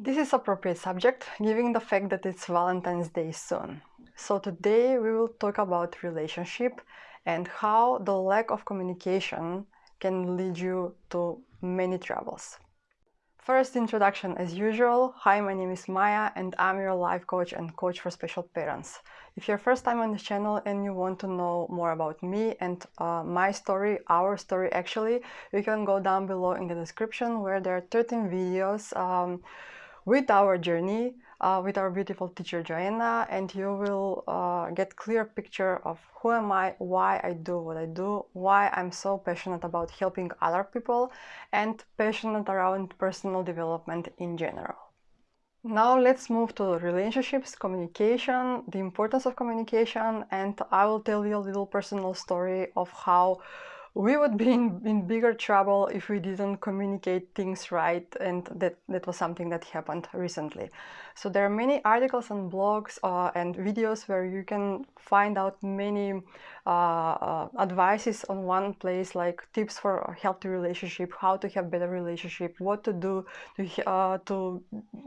This is appropriate subject, given the fact that it's Valentine's Day soon. So today we will talk about relationship and how the lack of communication can lead you to many troubles. First introduction as usual. Hi, my name is Maya and I'm your life coach and coach for special parents. If you're first time on the channel and you want to know more about me and uh, my story, our story actually, you can go down below in the description where there are 13 videos um, with our journey uh, with our beautiful teacher Joanna and you will uh, get clear picture of who am I, why I do what I do, why I'm so passionate about helping other people and passionate around personal development in general. Now let's move to relationships, communication, the importance of communication and I will tell you a little personal story of how we would be in, in bigger trouble if we didn't communicate things right and that, that was something that happened recently. So there are many articles and blogs uh, and videos where you can find out many uh, uh, advices on one place like tips for a healthy relationship, how to have better relationship, what to do to, uh, to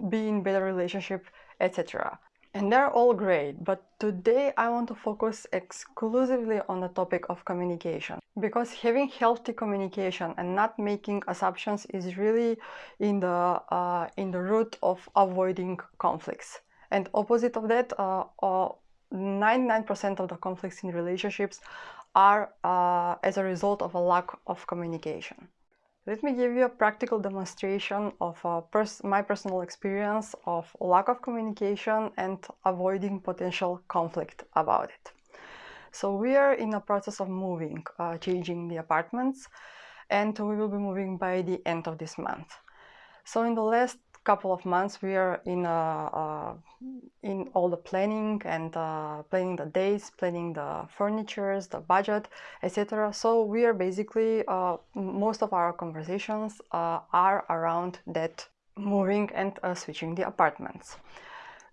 be in better relationship, etc and they're all great but today I want to focus exclusively on the topic of communication. Because having healthy communication and not making assumptions is really in the uh, in the root of avoiding conflicts. And opposite of that 99% uh, uh, of the conflicts in relationships are uh, as a result of a lack of communication let me give you a practical demonstration of uh, pers my personal experience of lack of communication and avoiding potential conflict about it. So we are in a process of moving, uh, changing the apartments, and we will be moving by the end of this month. So in the last couple of months we are in uh, uh, in all the planning and uh, planning the dates planning the furnitures the budget etc so we are basically uh, most of our conversations are around that moving and switching the apartments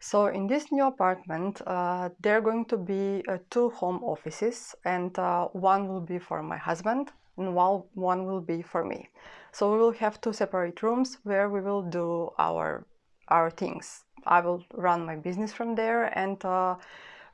so in this new apartment there are going to be two home offices and one will be for my husband and one, one will be for me. So we will have two separate rooms where we will do our, our things. I will run my business from there and uh,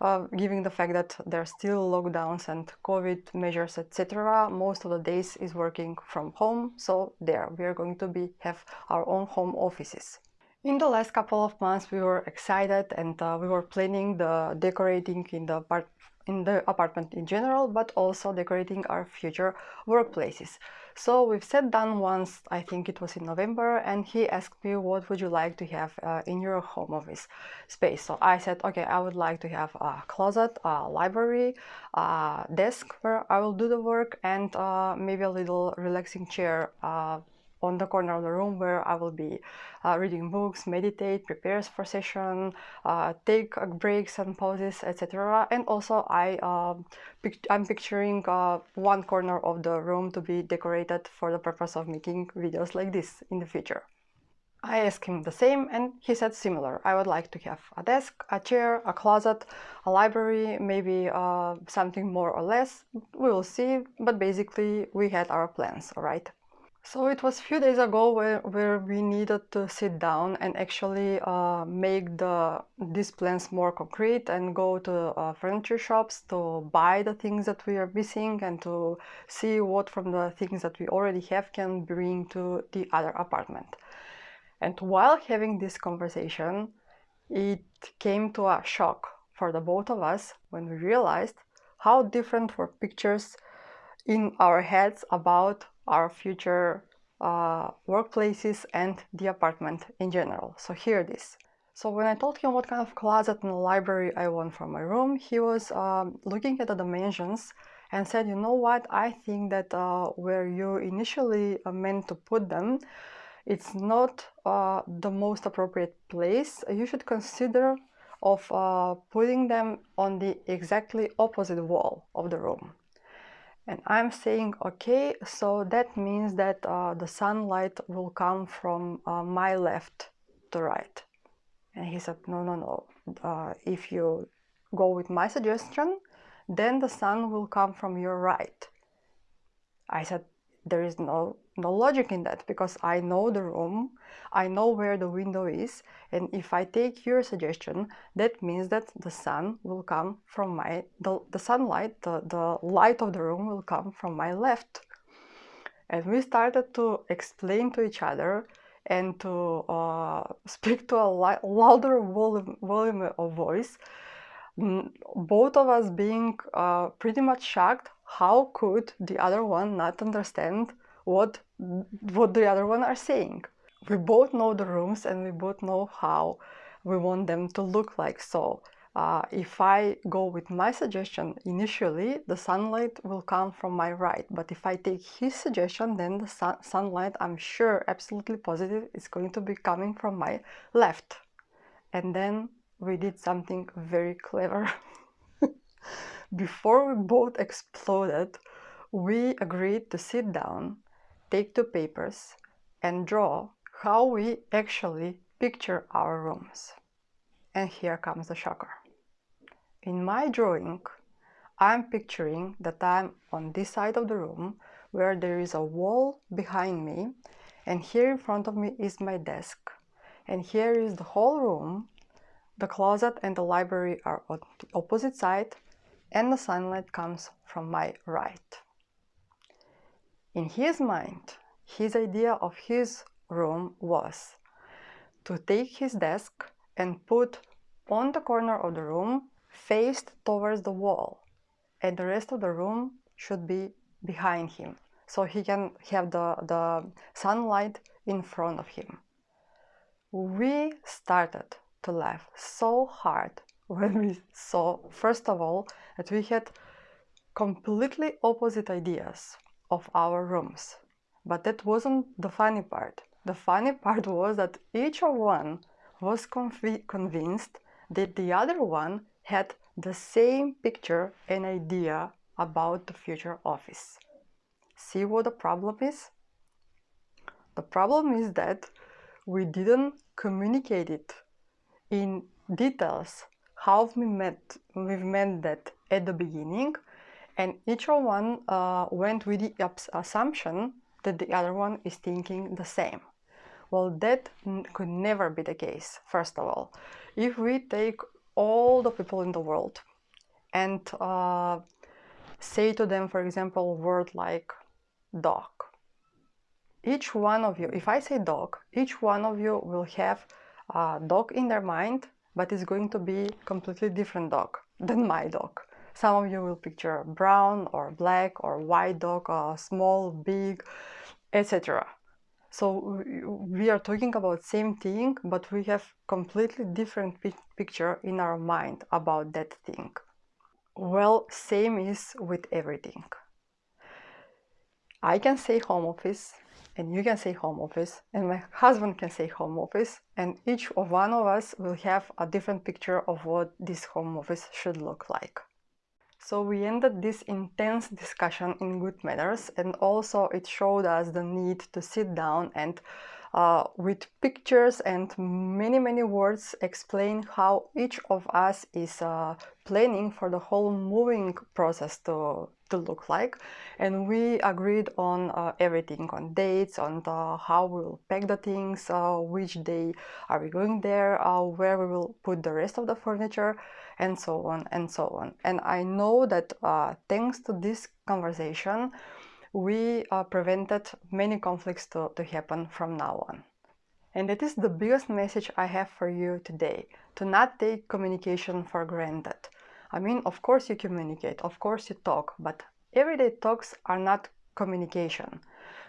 uh, given the fact that there are still lockdowns and COVID measures, etc., most of the days is working from home. So there, we are going to be have our own home offices. In the last couple of months, we were excited and uh, we were planning the decorating in the part in the apartment in general, but also decorating our future workplaces. So we've sat down once, I think it was in November, and he asked me what would you like to have uh, in your home office space. So I said, okay, I would like to have a closet, a library, a desk where I will do the work, and uh, maybe a little relaxing chair uh, on the corner of the room where I will be uh, reading books, meditate, prepare for session, uh, take uh, breaks and pauses, etc. And also I, pic I'm picturing uh, one corner of the room to be decorated for the purpose of making videos like this in the future. I asked him the same and he said similar. I would like to have a desk, a chair, a closet, a library, maybe uh, something more or less. We will see, but basically we had our plans, alright? So it was a few days ago where, where we needed to sit down and actually uh, make the these plans more concrete and go to uh, furniture shops to buy the things that we are missing and to see what from the things that we already have can bring to the other apartment. And while having this conversation, it came to a shock for the both of us when we realized how different were pictures in our heads about our future uh, workplaces and the apartment in general. So here it is. So when I told him what kind of closet and library I want for my room, he was um, looking at the dimensions and said, you know what, I think that uh, where you initially uh, meant to put them, it's not uh, the most appropriate place. You should consider of uh, putting them on the exactly opposite wall of the room and I'm saying okay so that means that uh, the sunlight will come from uh, my left to right. And he said no no no uh, if you go with my suggestion then the sun will come from your right. I said there is no no logic in that because I know the room, I know where the window is, and if I take your suggestion, that means that the sun will come from my, the, the sunlight, the, the light of the room will come from my left. And we started to explain to each other and to uh, speak to a louder volume, volume of voice, both of us being uh, pretty much shocked how could the other one not understand what what the other one are saying. We both know the rooms and we both know how we want them to look like. So uh, if I go with my suggestion initially the sunlight will come from my right but if I take his suggestion then the sun sunlight I'm sure absolutely positive is going to be coming from my left. And then we did something very clever. Before we both exploded we agreed to sit down take the papers and draw how we actually picture our rooms. And here comes the shocker. In my drawing, I'm picturing that I'm on this side of the room where there is a wall behind me and here in front of me is my desk and here is the whole room the closet and the library are on the opposite side and the sunlight comes from my right in his mind his idea of his room was to take his desk and put on the corner of the room faced towards the wall and the rest of the room should be behind him so he can have the, the sunlight in front of him. We started to laugh so hard when we saw, first of all, that we had completely opposite ideas of our rooms. But that wasn't the funny part. The funny part was that each of one was convinced that the other one had the same picture and idea about the future office. See what the problem is? The problem is that we didn't communicate it in details how we met we met that at the beginning and each one uh, went with the assumption that the other one is thinking the same. Well, that could never be the case, first of all. If we take all the people in the world and uh, say to them, for example, a word like dog, each one of you, if I say dog, each one of you will have a dog in their mind, but it's going to be completely different dog than my dog. Some of you will picture brown or black or white dog, or small, big, etc. So we are talking about same thing, but we have completely different picture in our mind about that thing. Well, same is with everything. I can say home office and you can say home office and my husband can say home office and each of one of us will have a different picture of what this home office should look like. So we ended this intense discussion in good manners and also it showed us the need to sit down and uh, with pictures and many many words explain how each of us is uh, planning for the whole moving process to, to look like and we agreed on uh, everything on dates on the, how we will pack the things uh, which day are we going there uh, where we will put the rest of the furniture and so on and so on. And I know that thanks to this conversation, we uh, prevented many conflicts to, to happen from now on. And that is the biggest message I have for you today, to not take communication for granted. I mean, of course you communicate, of course you talk, but everyday talks are not communication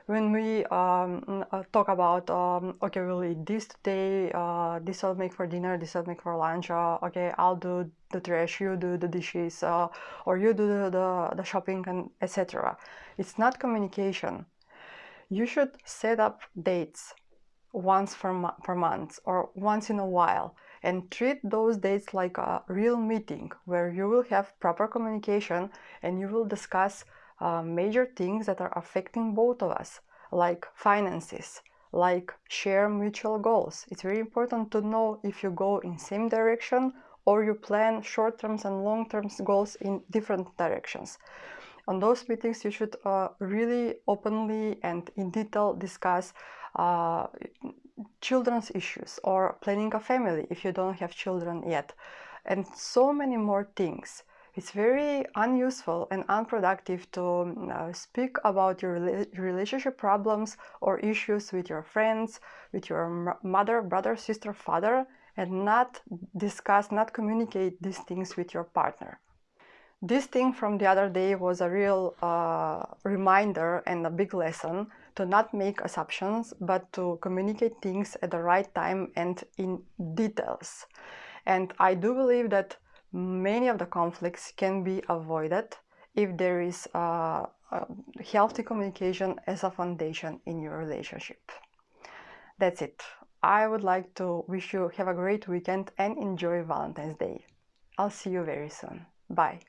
when we um, uh, talk about um, okay we'll eat this today uh, this I'll make for dinner this I'll make for lunch uh, okay I'll do the trash you do the dishes uh, or you do the, the, the shopping and etc it's not communication. You should set up dates once per, mo per month or once in a while and treat those dates like a real meeting where you will have proper communication and you will discuss uh, major things that are affecting both of us, like finances, like share mutual goals. It's very important to know if you go in same direction or you plan short-term and long-term goals in different directions. On those meetings, you should uh, really openly and in detail discuss uh, children's issues or planning a family if you don't have children yet, and so many more things. It's very unuseful and unproductive to uh, speak about your relationship problems or issues with your friends, with your mother, brother, sister, father, and not discuss, not communicate these things with your partner. This thing from the other day was a real uh, reminder and a big lesson to not make assumptions, but to communicate things at the right time and in details. And I do believe that many of the conflicts can be avoided if there is a, a healthy communication as a foundation in your relationship. That's it. I would like to wish you have a great weekend and enjoy Valentine's Day. I'll see you very soon. Bye.